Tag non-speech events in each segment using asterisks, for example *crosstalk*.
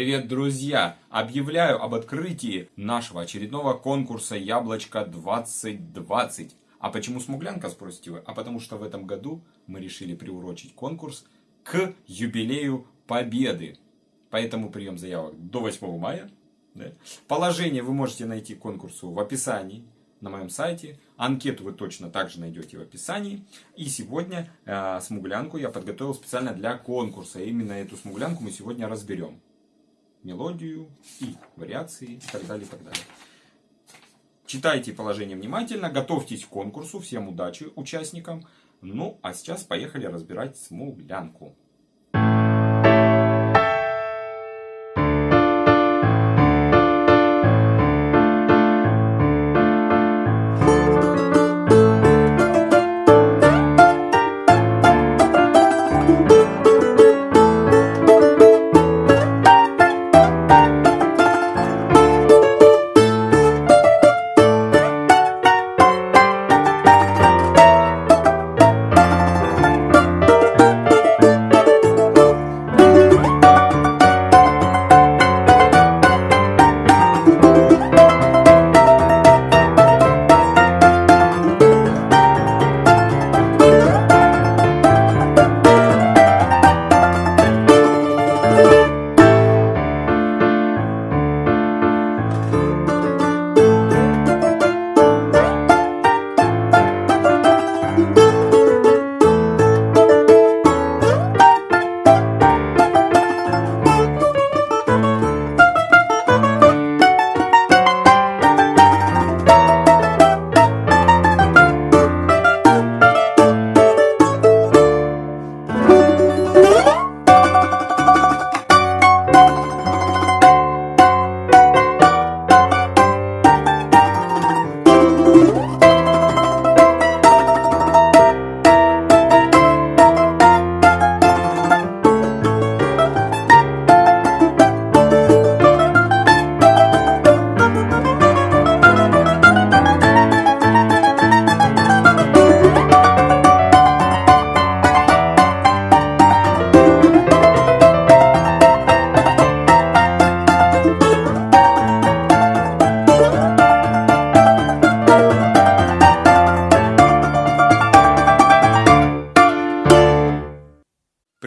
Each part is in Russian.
Привет, друзья! Объявляю об открытии нашего очередного конкурса «Яблочко 2020». А почему смуглянка, спросите вы? А потому что в этом году мы решили приурочить конкурс к юбилею Победы. Поэтому прием заявок до 8 мая. Да? Положение вы можете найти конкурсу в описании на моем сайте. Анкету вы точно также найдете в описании. И сегодня э, смуглянку я подготовил специально для конкурса. Именно эту смуглянку мы сегодня разберем мелодию и вариации и так далее, и так далее. Читайте положение внимательно, готовьтесь к конкурсу, всем удачи участникам. Ну, а сейчас поехали разбирать смуглянку.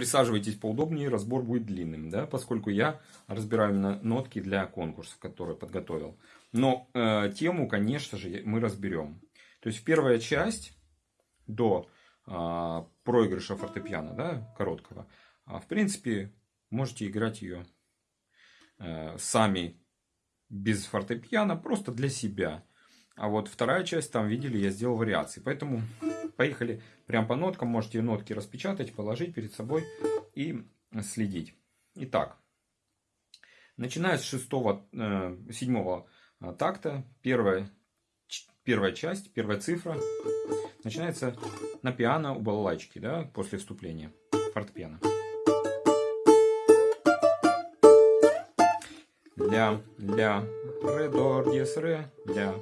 Присаживайтесь поудобнее, разбор будет длинным, да, поскольку я разбираю именно нотки для конкурсов, которые подготовил. Но э, тему, конечно же, мы разберем. То есть первая часть до э, проигрыша фортепиано, да, короткого, э, в принципе, можете играть ее э, сами без фортепиано, просто для себя. А вот вторая часть, там видели, я сделал вариации. Поэтому Поехали прям по ноткам. Можете нотки распечатать, положить перед собой и следить. Итак, начиная с шестого, э, седьмого э, такта, первая, первая часть, первая цифра, начинается на пиано у балалайчики, да, после вступления фортепиано. Ля, ля, ре, до, диез, ре, ля.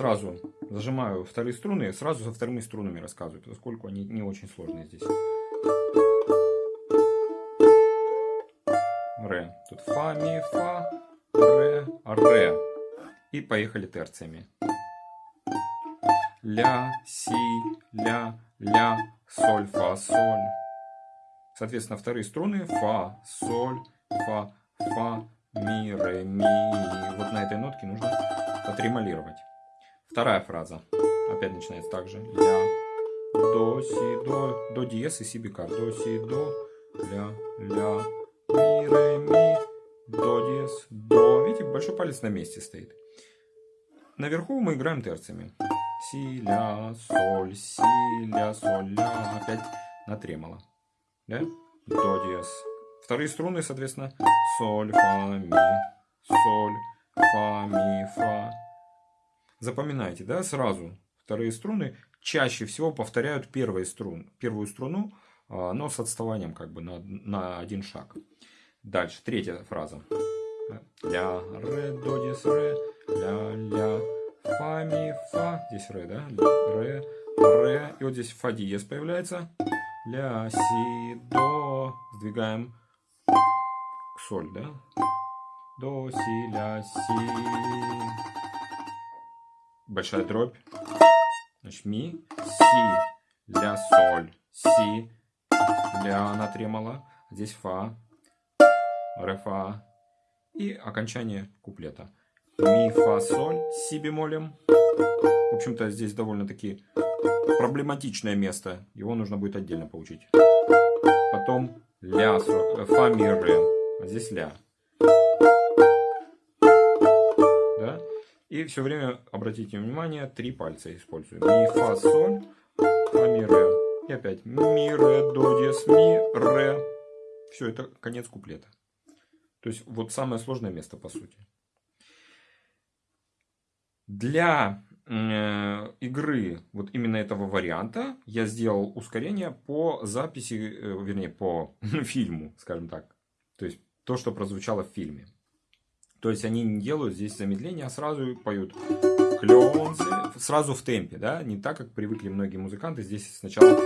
Сразу зажимаю вторые струны, сразу со вторыми струнами рассказываю, поскольку они не очень сложные здесь. Ре. Тут фа, ми, фа, ре, ре. И поехали терциями. Ля, си, ля, ля, соль, фа, соль. Соответственно, вторые струны фа, соль, фа, фа, ми, ре, ми. Вот на этой нотке нужно потремолировать. Вторая фраза. Опять начинается так же. Ля, до, си, до, до диез и си бикар. До, си, до, ля, ля, ми, ре, ми, до диез, до. Видите, большой палец на месте стоит. Наверху мы играем терциями. Си, ля, соль, си, ля, соль, ля. Опять на тремоло. Да? До диез. Вторые струны, соответственно, соль, фа, ми, соль, фа, ми, фа. Запоминайте, да, сразу. Вторые струны чаще всего повторяют первые струн, первую струну, а, но с отставанием как бы на, на один шаг. Дальше, третья фраза. Ля, ре, до, дис, ре, ля, ля, фа, ми, фа. Здесь ре, да? Ре, ре. И вот здесь фа диез появляется. Ля, си, до. Сдвигаем к соль, да? до, си, ля, си. Большая дробь. Значит, ми, си, ля, соль, си, ля на тремоло. Здесь фа, ре, фа. И окончание куплета. Ми, фа, соль, си бемолем. В общем-то, здесь довольно-таки проблематичное место. Его нужно будет отдельно получить. Потом ля, фа, ми, ре. А здесь ля. И все время, обратите внимание, три пальца использую. Ми, фа, соль, фа, ми, ре. И опять ми, ре, до, диез, ми, ре. Все, это конец куплета. То есть, вот самое сложное место, по сути. Для э, игры вот именно этого варианта я сделал ускорение по записи, э, вернее, по *laughs* фильму, скажем так. То есть, то, что прозвучало в фильме. То есть, они не делают здесь замедления, а сразу поют клёнцы, сразу в темпе, да, не так, как привыкли многие музыканты, здесь сначала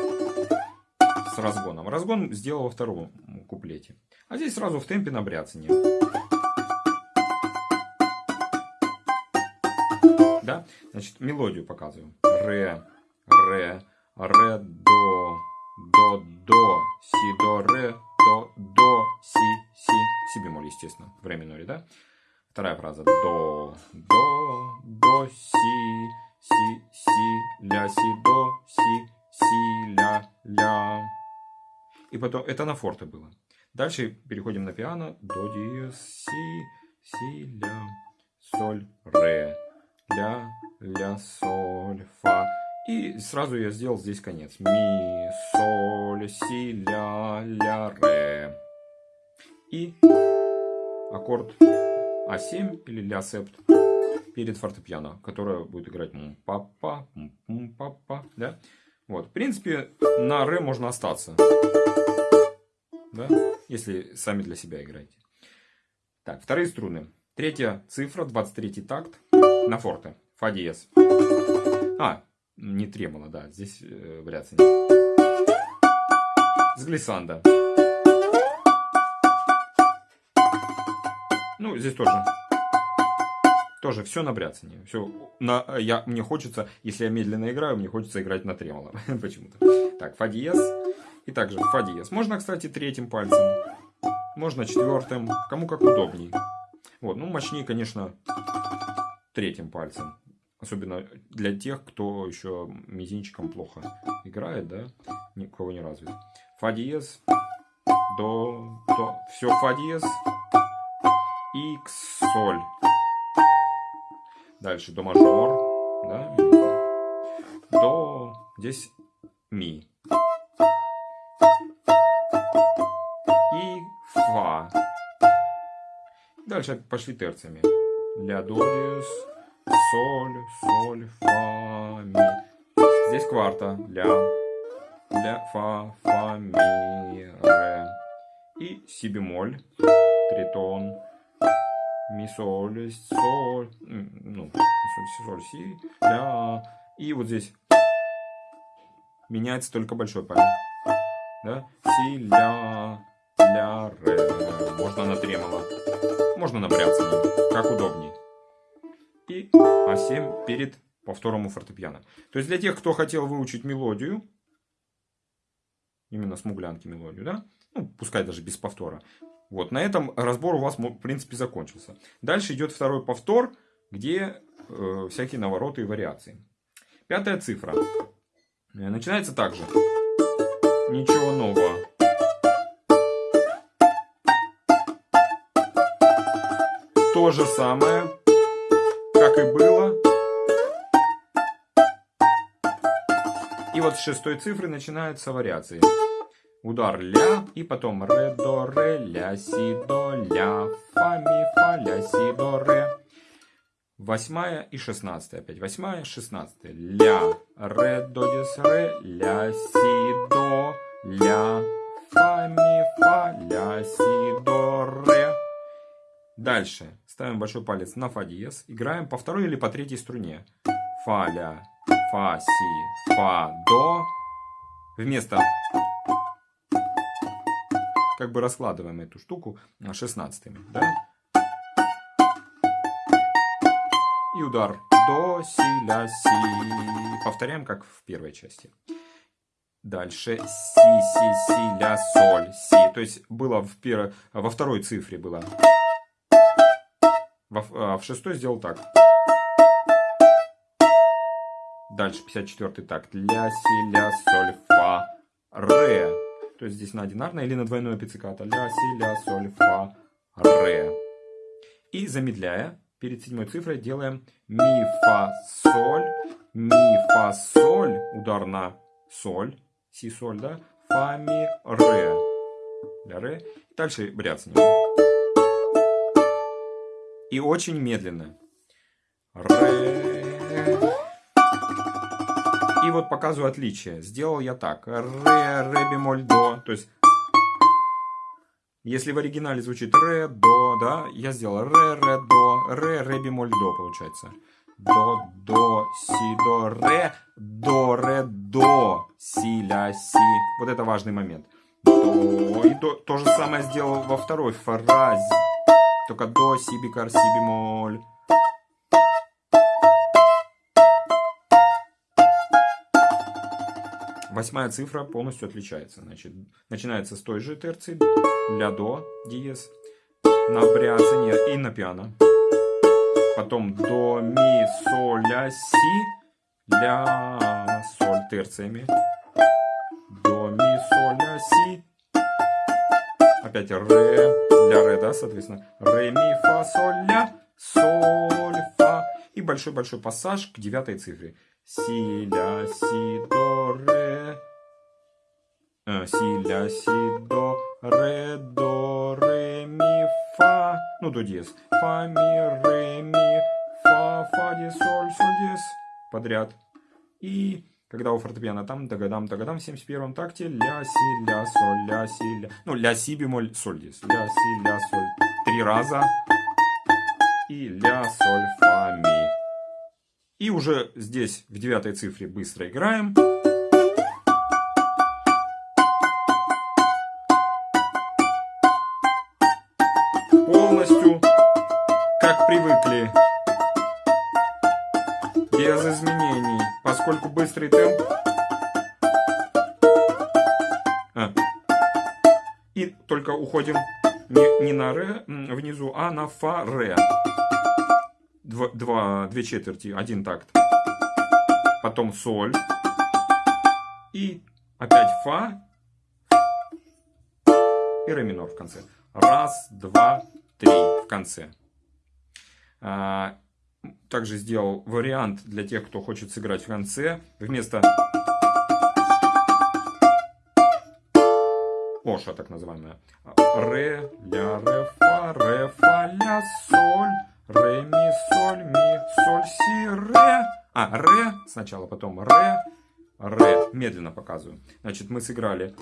с разгоном. Разгон сделал во втором куплете. А здесь сразу в темпе на бряцание. Да? Значит, мелодию показываю. Ре, ре, ре, до, до, до, си, до, ре, до, до, си, си, си бемоль, естественно, в ре миноре, да? Вторая фраза. До, до, до, си, си, си, ля, си, до, си, си, ля, ля. И потом, это на форте было. Дальше переходим на пиано. До, диез, си, си, ля, соль, ре, ля, ля, соль, фа. И сразу я сделал здесь конец. Ми, соль, си, ля, ля, ре. И аккорд А7 или ля септ перед фортепиано, которое будет играть папа, папа, да? Вот, в принципе, на ре можно остаться да? если сами для себя играете. Так, вторые струны. Третья цифра, 23 такт на форте. Фа диез. А, не тремоло, да, здесь э, вариация нет. С глиссанда. Ну, здесь тоже. Тоже все на бряцание. Все на, я, мне хочется, если я медленно играю, мне хочется играть на тремоло. *laughs* Почему-то. Так, фа диез. И также фа диез. Можно, кстати, третьим пальцем. Можно четвертым. Кому как удобней. Вот, ну, мощнее, конечно, третьим пальцем. Особенно для тех, кто еще мизинчиком плохо играет, да, никого не развит. Фа диез, до, до, все фа диез, икс, соль. Дальше до мажор, да, до, здесь ми. Дальше пошли терциями. Ля, до, диез, соль, соль, фа, ми. Здесь кварта. Ля, ля, фа, фа, ми, ре. И си бемоль, тритон, ми, соль, соль, ну, соль, соль, си, ля. И вот здесь меняется только большой палец. Да? Си, ля, ля, ре. Можно на тремоло. Можно на как удобней. И А7 перед повтором у фортепиано. То есть для тех, кто хотел выучить мелодию, именно смуглянки мелодию, да, ну, пускай даже без повтора. Вот, на этом разбор у вас, в принципе, закончился. Дальше идет второй повтор, где э, всякие навороты и вариации. Пятая цифра. Э, начинается так же. Ничего нового. то же самое, как и было. И вот с шестой цифры начинаются вариации. Удар ля, и потом ре, до, ре, ля, си, до, ля, фа, ми, фа, ля, си, до, ре. Восьмая и шестнадцатая. Опять восьмая, шестнадцатая. Ля, ре, до, дис, ре, ля, си, до, ля, фа, ми, фа, ля, си, до, ре. Дальше ставим большой палец на фа диез, играем по второй или по третьей струне. Фа, ля, фа, си, фа, до. Вместо как бы раскладываем эту штуку шестнадцатыми, да? удар. До, си, ля, си. Повторяем, как в первой части. Дальше си, си, си, ля, соль, си. То есть было в пер... во второй цифре было. Во... А в шестой сделал так. Дальше 54 такт. Ля, си, ля, соль, фа, ре. То есть здесь на одинарное или на двойное пиццикато. Ля, си, ля, соль, фа, ре. И замедляя, перед седьмой цифрой делаем ми, фа, соль, ми, фа, соль, удар на соль, си, соль, да, фа, ми, ре. Ля, ре. Дальше бряцание. И очень медленно. Ре. И вот показываю отличие. Сделал я так. Ре, ре бемоль, до. То есть, если в оригинале звучит ре, до, да, я сделал ре, ре, до, ре, ре бемоль, до получается. До, до, си, до, ре, до, ре, до, си, ля, си. Вот это важный момент. До. И то, то же самое сделал во второй фразе. Только до, си, бикар, си, бемоль. Восьмая цифра полностью отличается. Значит, начинается с той же терции, ля до, диез, на бряцание и на пиано. Потом до, ми, соль, ля, си, ля, соль терциями. До, ми, соль, ля, си. Опять ре, ля, ре, да, соответственно. Ре, ми, фа, соль, ля, соль, фа. И большой-большой пассаж к девятой цифре. Си, ля, си, до, ре. Э, си, ля, си, до, ре, до, ре, ми, фа. Ну, до диез. Фа, ми, ре, ми, фа, фа, диез, соль, соль, диез. Подряд. И когда у фортепиано там, дагадам, дагадам, в 71-м такте, ля, си, ля, соль, ля, си, ля. Ну, ля, си, бемоль, соль, диез. Ля, си, ля, соль. Три раза. И ля, соль. И уже здесь в девятой цифре быстро играем. Полностью, как привыкли. Без изменений. Поскольку быстрый темп. А. И только уходим не, не на ре внизу, а на фа ре два, два, две четверти, один такт. Потом соль. И опять фа. И ре минор в конце. Раз, два, три в конце. А, также сделал вариант для тех, кто хочет сыграть в конце. Вместо Оша, так называемая. Ре, ля, ре, фа, ре, фа, ля, соль. Ре, ми, соль, ми, соль, си, ре. А, ре сначала, потом ре, ре. Медленно показываю. Значит, мы сыграли.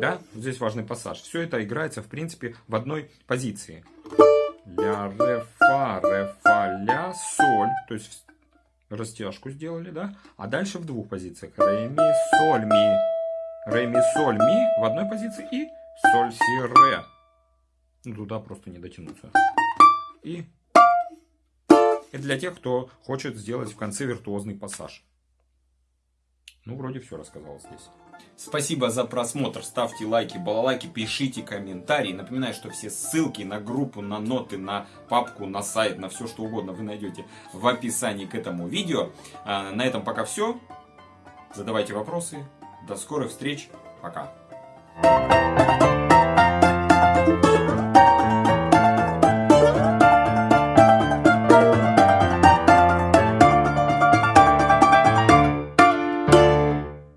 Да, здесь важный пассаж. Все это играется, в принципе, в одной позиции. Ля, ре, фа, ре, фа, ля, соль. То есть растяжку сделали, да? А дальше в двух позициях. Ре, ми, соль, ми. Ре, ми, соль, ми в одной позиции и соль, си, ре. Ну, туда просто не дотянуться. И, и для тех, кто хочет сделать в конце виртуозный пассаж. Ну, вроде все рассказал здесь. Спасибо за просмотр. Ставьте лайки, балалайки, пишите комментарии. Напоминаю, что все ссылки на группу, на ноты, на папку, на сайт, на все что угодно вы найдете в описании к этому видео. А, на этом пока все. Задавайте вопросы. До скорых встреч. Пока.